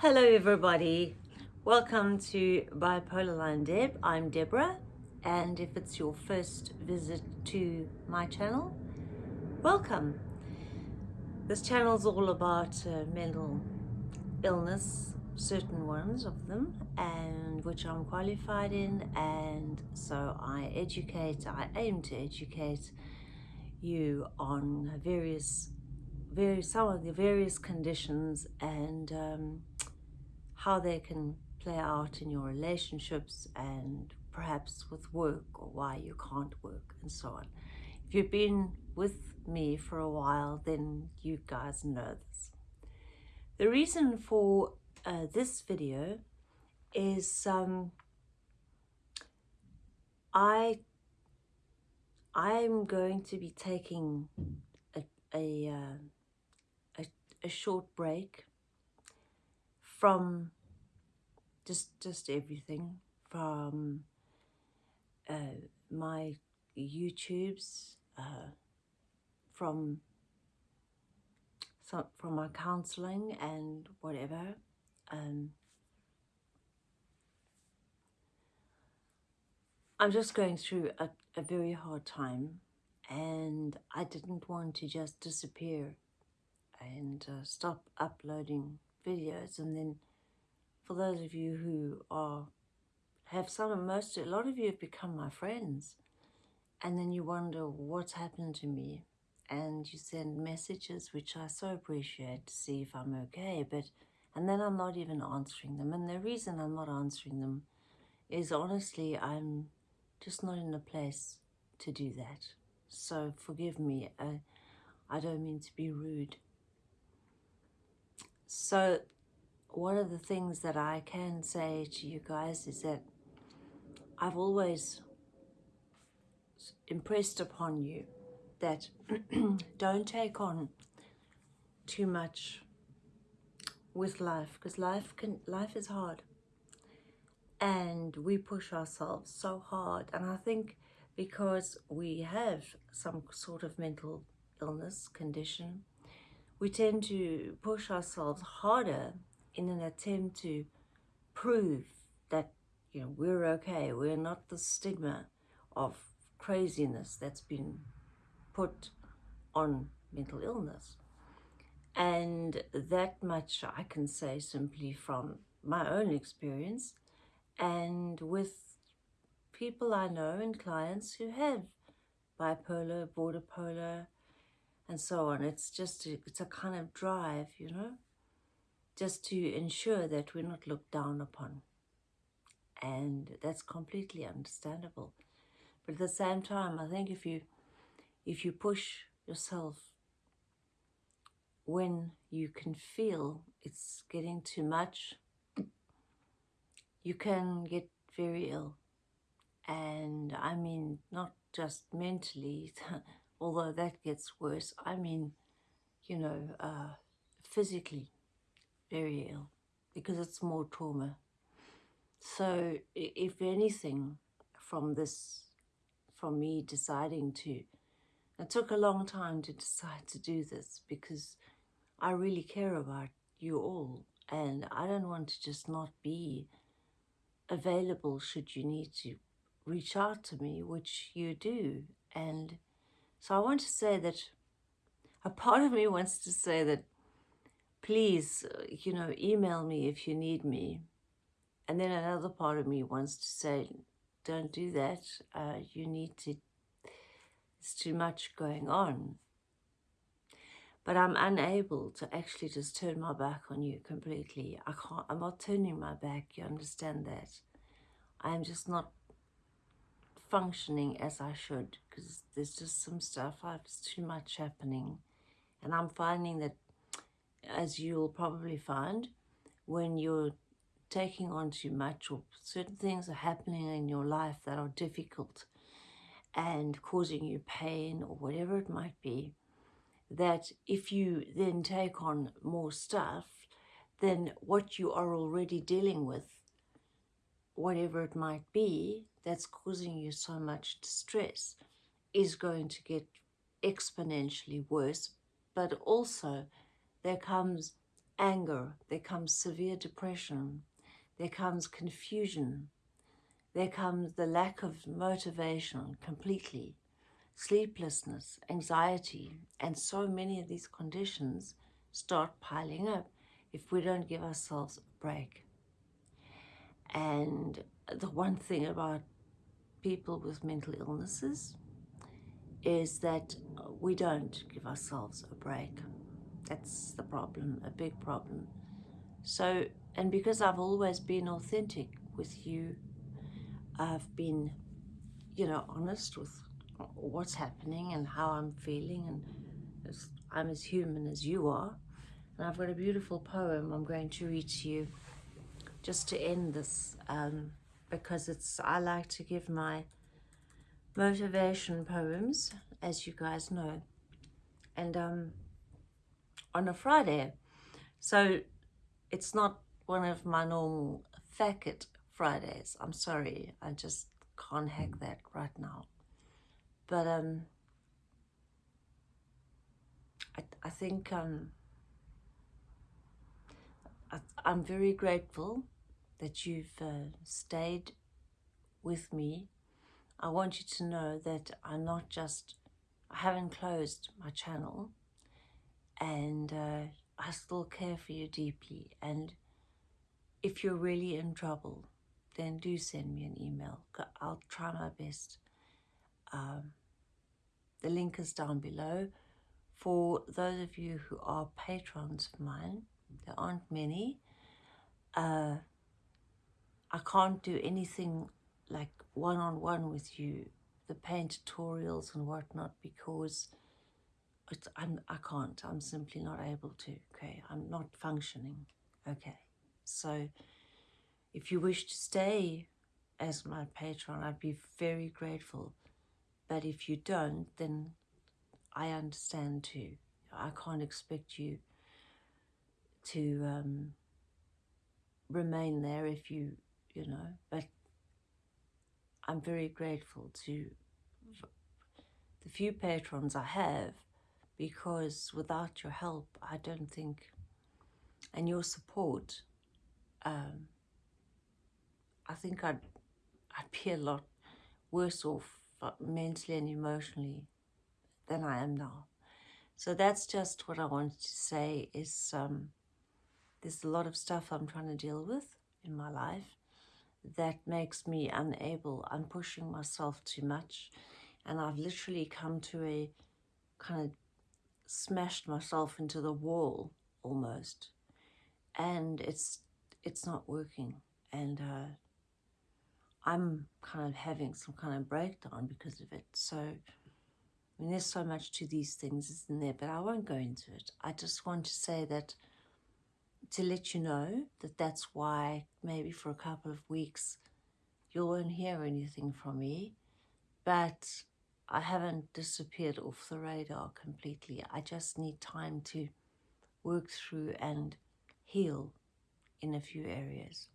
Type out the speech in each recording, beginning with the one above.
Hello everybody, welcome to Bipolar Line Deb. I'm Deborah and if it's your first visit to my channel, welcome. This channel is all about uh, mental illness, certain ones of them, and which I'm qualified in and so I educate, I aim to educate you on various various some of the various conditions and um, how they can play out in your relationships and perhaps with work or why you can't work and so on. If you've been with me for a while, then you guys know this. The reason for uh, this video is um, I I'm going to be taking a, a, uh, a, a short break from just just everything from uh, my YouTubes, uh, from some, from my counseling and whatever. Um, I'm just going through a, a very hard time and I didn't want to just disappear and uh, stop uploading videos and then for those of you who are have some of most a lot of you have become my friends. And then you wonder what's happened to me? And you send messages which I so appreciate to see if I'm okay but and then I'm not even answering them. And the reason I'm not answering them is honestly I'm just not in a place to do that. So forgive me. I, I don't mean to be rude so one of the things that I can say to you guys is that I've always impressed upon you that don't take on too much with life because life can life is hard. And we push ourselves so hard and I think because we have some sort of mental illness condition we tend to push ourselves harder in an attempt to prove that you know we're okay. We're not the stigma of craziness that's been put on mental illness. And that much I can say simply from my own experience and with people I know and clients who have bipolar, border polar and so on. It's just, a, it's a kind of drive, you know just to ensure that we're not looked down upon. And that's completely understandable. But at the same time, I think if you if you push yourself when you can feel it's getting too much, you can get very ill. And I mean, not just mentally, although that gets worse, I mean, you know, uh, physically very ill because it's more trauma. So if anything from this, from me deciding to, it took a long time to decide to do this because I really care about you all and I don't want to just not be available should you need to reach out to me, which you do. And so I want to say that a part of me wants to say that please, uh, you know, email me if you need me. And then another part of me wants to say, don't do that. Uh, you need to, it's too much going on. But I'm unable to actually just turn my back on you completely. I can't, I'm not turning my back, you understand that. I'm just not functioning as I should because there's just some stuff, uh, there's too much happening. And I'm finding that as you'll probably find when you're taking on too much or certain things are happening in your life that are difficult and causing you pain or whatever it might be, that if you then take on more stuff, then what you are already dealing with, whatever it might be, that's causing you so much distress, is going to get exponentially worse, but also there comes anger, there comes severe depression, there comes confusion, there comes the lack of motivation completely, sleeplessness, anxiety, and so many of these conditions start piling up if we don't give ourselves a break. And the one thing about people with mental illnesses is that we don't give ourselves a break. That's the problem, a big problem. So, and because I've always been authentic with you, I've been, you know, honest with what's happening and how I'm feeling and I'm as human as you are. And I've got a beautiful poem I'm going to read to you just to end this um, because it's I like to give my motivation poems, as you guys know, and um, on a Friday. So it's not one of my normal Facket Fridays. I'm sorry, I just can't hack that right now. But um, I, I think um, I, I'm very grateful that you've uh, stayed with me. I want you to know that I'm not just, I haven't closed my channel and uh, I still care for you deeply. And if you're really in trouble, then do send me an email. I'll try my best. Um, the link is down below. For those of you who are patrons of mine, there aren't many, uh, I can't do anything like one-on-one -on -one with you, the paint tutorials and whatnot, because it's, I'm, I can't. I'm simply not able to, okay? I'm not functioning, okay? So if you wish to stay as my patron, I'd be very grateful. But if you don't, then I understand too. I can't expect you to um, remain there if you, you know, but I'm very grateful to the few patrons I have because without your help, I don't think, and your support, um, I think I'd, I'd be a lot worse off uh, mentally and emotionally than I am now. So that's just what I wanted to say is um, there's a lot of stuff I'm trying to deal with in my life that makes me unable. I'm pushing myself too much. And I've literally come to a kind of smashed myself into the wall almost. And it's it's not working. And uh, I'm kind of having some kind of breakdown because of it. So I mean there's so much to these things isn't there? But I won't go into it. I just want to say that to let you know that that's why maybe for a couple of weeks you won't hear anything from me but I haven't disappeared off the radar completely. I just need time to work through and heal in a few areas.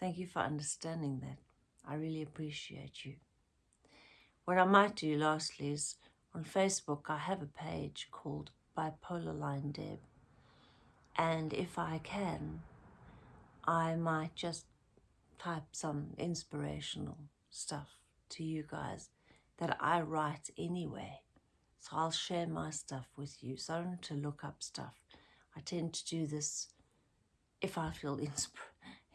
Thank you for understanding that. I really appreciate you. What I might do lastly is on Facebook I have a page called Bipolar Line Deb and if I can I might just type some inspirational stuff to you guys that I write anyway. So I'll share my stuff with you. So I don't to look up stuff. I tend to do this if I feel insp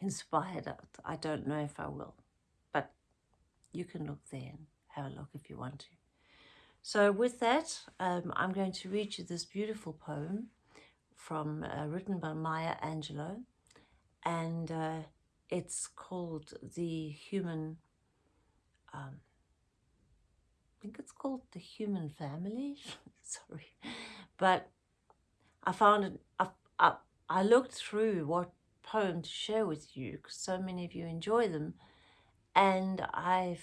inspired. I don't know if I will, but you can look there and have a look if you want to. So with that, um, I'm going to read you this beautiful poem from uh, written by Maya Angelou, and uh, it's called The Human um, I think it's called The Human Family. Sorry. But I found it, I, I, I looked through what poem to share with you because so many of you enjoy them. And I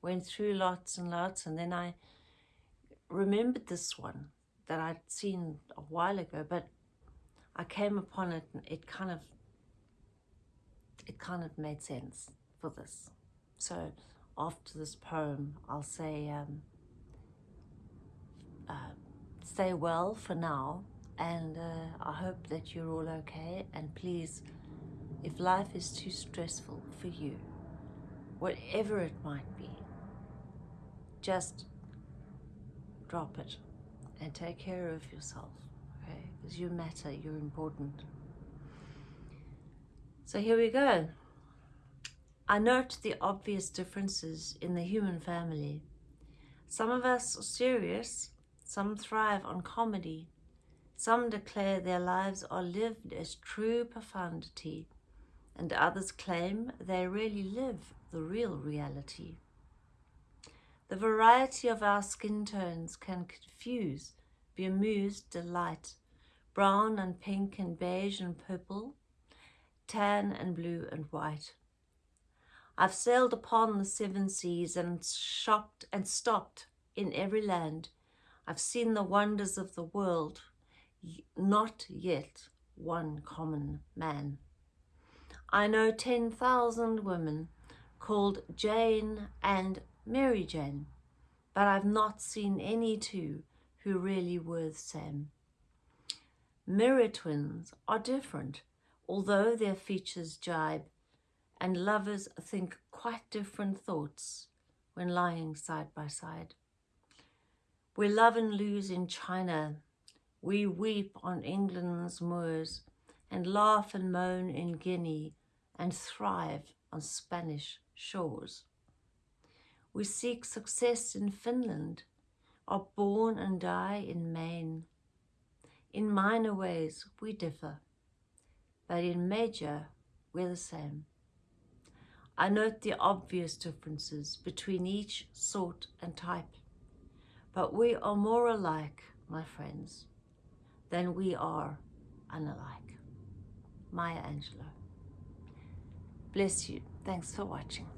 went through lots and lots and then I remembered this one that I'd seen a while ago, but I came upon it and it kind of, it kind of made sense for this. So after this poem, I'll say, um, uh, stay well for now and uh, I hope that you're all okay. And please, if life is too stressful for you, whatever it might be, just drop it and take care of yourself, okay? Because you matter, you're important. So here we go. I note the obvious differences in the human family. Some of us are serious, some thrive on comedy, some declare their lives are lived as true profundity, and others claim they really live the real reality. The variety of our skin tones can confuse, be amused, delight, brown and pink and beige and purple, tan and blue and white. I've sailed upon the seven seas and shopped and stopped in every land. I've seen the wonders of the world, not yet one common man. I know 10,000 women called Jane and Mary Jane, but I've not seen any two who really worth Sam. Mirror twins are different, although their features jibe, and lovers think quite different thoughts when lying side by side. We love and lose in China we weep on England's moors and laugh and moan in Guinea and thrive on Spanish shores. We seek success in Finland, are born and die in Maine. In minor ways we differ, but in major we're the same. I note the obvious differences between each sort and type, but we are more alike, my friends than we are unalike. Maya Angelou. Bless you. Thanks for watching.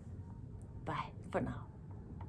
Bye for now.